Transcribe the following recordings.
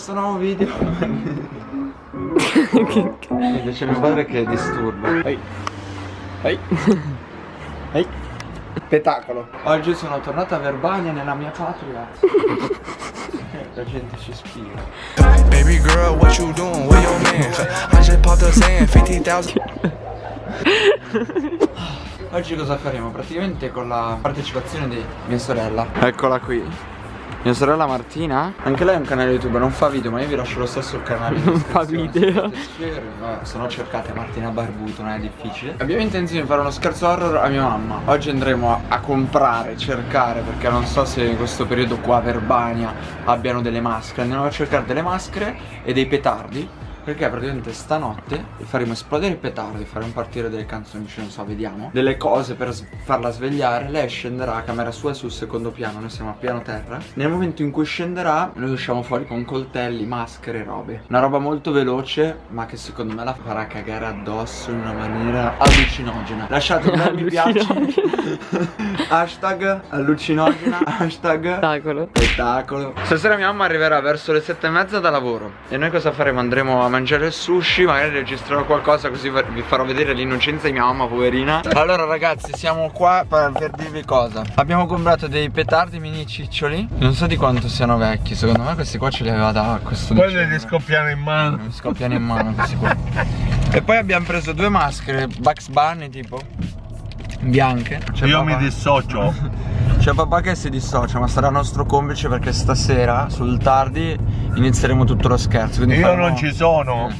questo nuovo video. Invece c'è mio padre che disturba. Ehi. Ehi. Ehi. Spettacolo. Oggi sono tornato a Verbania nella mia patria. La gente ci spia Baby girl what you doing? With your man? I just popped a sand 50,000 Oggi cosa faremo? Praticamente con la partecipazione di mia sorella. Eccola qui mia sorella Martina? Anche lei ha un canale YouTube, non fa video Ma io vi lascio lo stesso il canale. Non fa video. Se no cercate Martina Barbuto, non è difficile. Abbiamo intenzione di fare uno scherzo horror a mia mamma. Oggi andremo a, a comprare, cercare Perché non so se in questo periodo qua a Verbania abbiano delle maschere. Andiamo a cercare delle maschere e dei petardi perché praticamente stanotte faremo esplodere i petardi, faremo partire delle canzoni, non so, vediamo. Delle cose per farla svegliare. Lei scenderà a camera sua sul secondo piano, noi siamo a piano terra. Nel momento in cui scenderà noi usciamo fuori con coltelli, maschere, robe. Una roba molto veloce ma che secondo me la farà cagare addosso in una maniera allucinogena. Lasciate un bel mi piace. Hashtag allucinogena. Hashtag Spettacolo Spettacolo Stasera mia mamma arriverà verso le sette e mezza da lavoro. E noi cosa faremo? Andremo a mangiare il sushi Magari registrerò qualcosa così vi farò vedere l'innocenza di mia mamma poverina. Allora ragazzi siamo qua per, per, dirvi cosa. Abbiamo comprato dei petardi mini ciccioli. Non so di quanto siano vecchi Secondo me questi qua ce li aveva da questo Quelli li scoppiano in mano. Mi scoppiano in mano questi qua. E poi abbiamo preso due maschere Bugs Bunny tipo Bianche. Io papà. mi dissocio C'è papà che si dissocia ma sarà nostro complice perché stasera sul tardi inizieremo tutto lo scherzo Io faremo... non ci sono eh.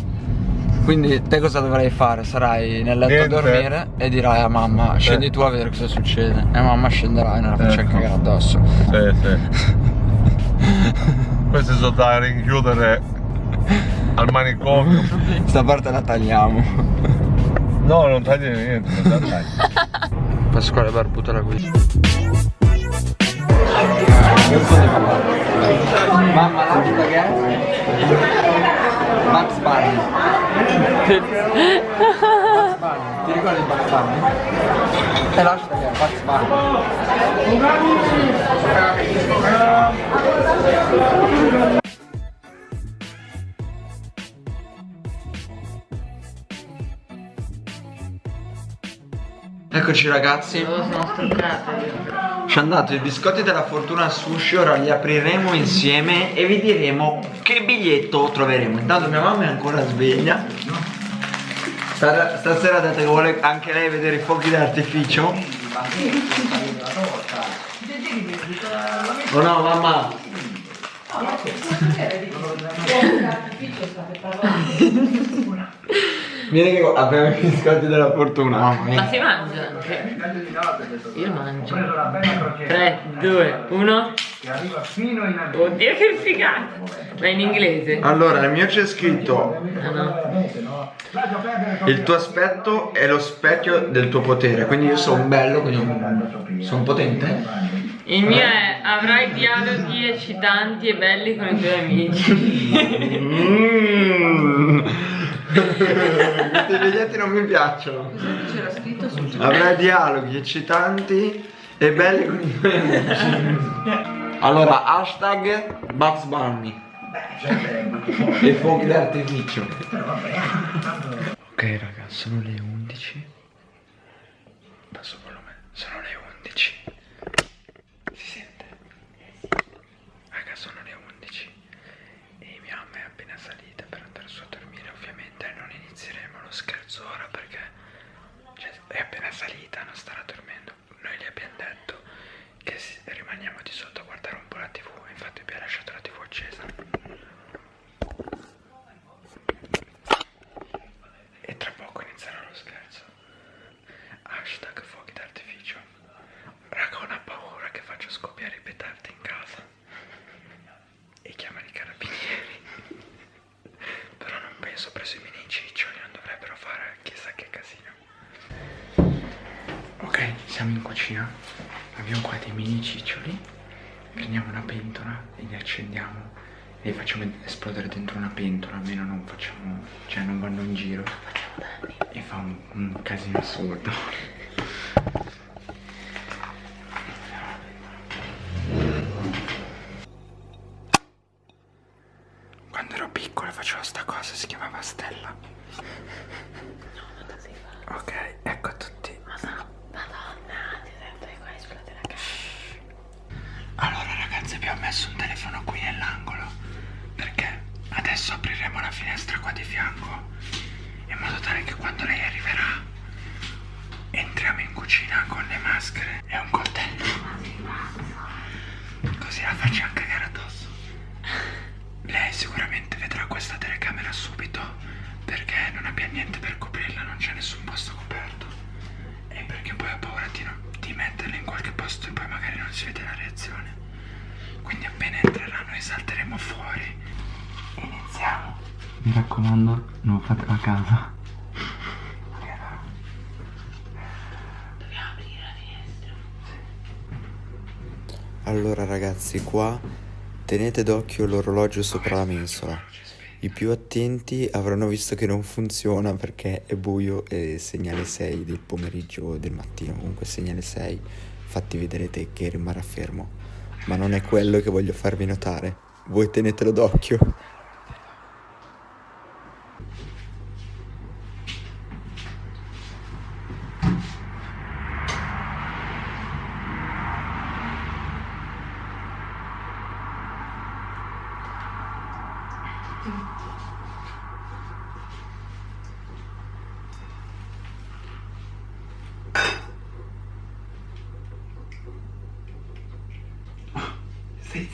Quindi te cosa dovrai fare? Sarai nel letto Niente. a dormire e dirai a mamma scendi eh. tu a vedere cosa succede E mamma scenderà e non la faccia ecco. cagare addosso Sì sì Questi sono da rinchiudere al manicomio Sta parte la tagliamo No non tagli niente, non tagli Pasquale Barbuto la guida Mamma l'altra che è? Max Bunny Max Bunny Ti ricordi Max Bunny? E l'altra che è? Max Bunny Eccoci ragazzi. Ci hanno dato i biscotti della fortuna sushi Ora li apriremo insieme E vi diremo che biglietto troveremo. Intanto mia mamma è ancora sveglia. Stasera ha detto che vuole anche lei vedere i fuochi d'artificio? Oh no mamma Vieni che abbiamo i biscotti della fortuna. Mamma mia. Ma si mangia anche? Io mangio. 3, 2, 1. Oddio che figata! Ma in inglese? Allora, nel mio c'è scritto ah, no. Il tuo aspetto è lo specchio del tuo potere Quindi io sono bello, quindi sono potente Il mio è avrai dialoghi eccitanti e belli con i tuoi amici mm. Questi biglietti non mi piacciono. C'era scritto su Avrai dialoghi eccitanti e belli con i tuoi amici. Allora, hashtag Bugs Bunny. e fuochi d'artificio. Ok raga, sono le 11. Passo volume. Sono le 11. Si sente? Raga, sono le 11. E mia mamma è appena salita per andare su a dormire. Ovviamente non inizieremo lo scherzo ora perché cioè, è appena salita, non starà dormendo. Noi gli abbiamo detto che rimaniamo di sotto a guardare un po' la tv. Infatti abbiamo lasciato la tv accesa. E tra poco inizierà lo scherzo. Hashtag fuochi d'artificio. Raga, ho una paura che faccio scoppiare i petardi in casa. E chiamano i carabinieri. Però non penso, preso i mini ciccioli, non dovrebbero fare chissà che casino. Ok, siamo in cucina. Abbiamo qua dei mini ciccioli. Prendiamo una pentola e li accendiamo e li facciamo esplodere dentro una pentola, almeno non facciamo, cioè non vanno in giro. E fa un, un casino assurdo. facevo sta cosa, si chiamava Stella. Ok, ecco a tutti. Allora ragazzi abbiamo messo un telefono qui nell'angolo perché adesso apriremo la finestra qua di fianco in modo tale che quando lei arriverà entriamo in cucina con le maschere e un coltello. Così la facciamo cagare addosso. Lei sicuramente vedrà questa telecamera subito perché non abbia niente per coprirla, non c'è nessun posto coperto. E perché poi ho paura di, non- di metterla in qualche posto e poi magari non si vede la reazione. Quindi appena entrerà noi salteremo fuori. Iniziamo. Mi raccomando, non fatelo a casa. Allora ragazzi, qua tenete d'occhio l'orologio sopra la mensola. I più attenti avranno visto che non funziona perché è buio e segnale 6 del pomeriggio o del mattino, comunque segnale 6. Infatti vedrete che rimarrà fermo. Ma non è quello che voglio farvi notare. Voi tenetelo d'occhio. Stai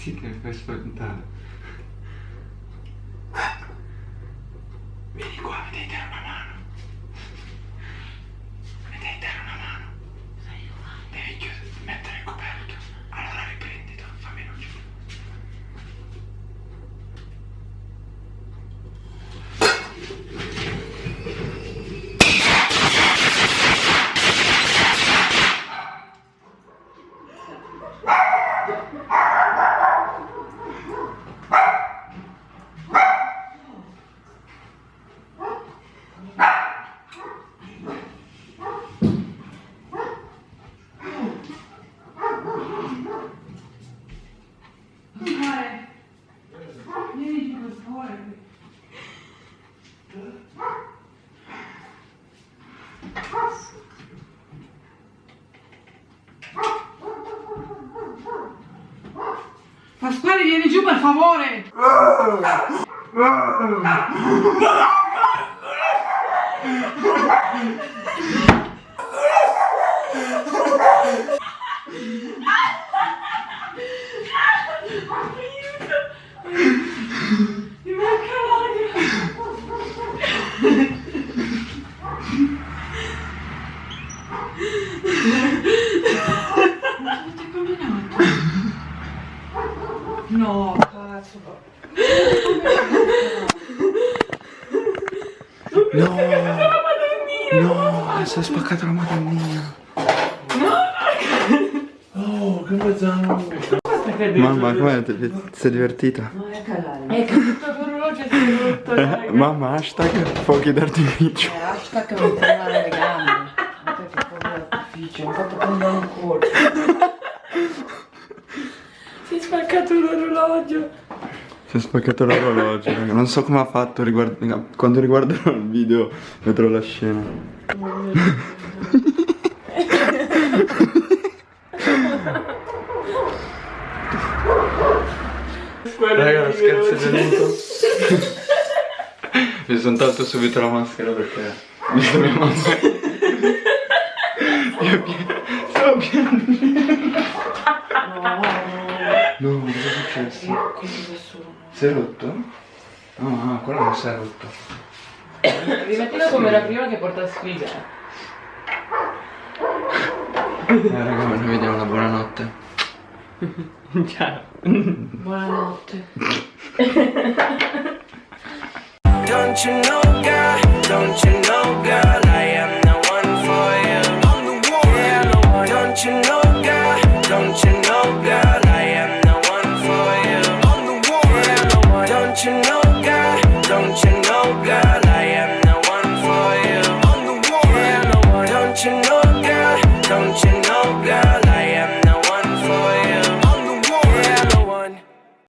zitto, mi fai spaventare. Vieni qua, mi devi dare una mano. Mi devi dare una mano. Devi chiudere, mettere il coperto. Allora riprendito, fammi luce. Pasquale, vieni giù per favore! No, cazzo. No! No, si è spaccata la madonnina. Oh, che mezzanotte. Mamma, com'è? Ti ti sei divertita? È caduto l'orologio e si è rotto, raga. Mamma, hashtag fuochi d'artificio. Hashtag mi tremano le gambe. Guarda che povero artificio, mi ha fatto prendere un colpo. Si è spaccato l'orologio. Si è spaccato l'orologio. Non so come ha fatto, riguardo- quando riguarderò il video vedrò la scena. Raga, lo scherzo è venuto. Mi sono tolto subito la maschera perché visto mia mamma. Io pie- stavo piangendo. No, cosa è successo? Si è rotto? No, ah, quello non si è rotto. Rimettilo come era prima che porta sfiga. Eh raga, noi vediamo una buonanotte. Don't you know, God? Don't you know, God?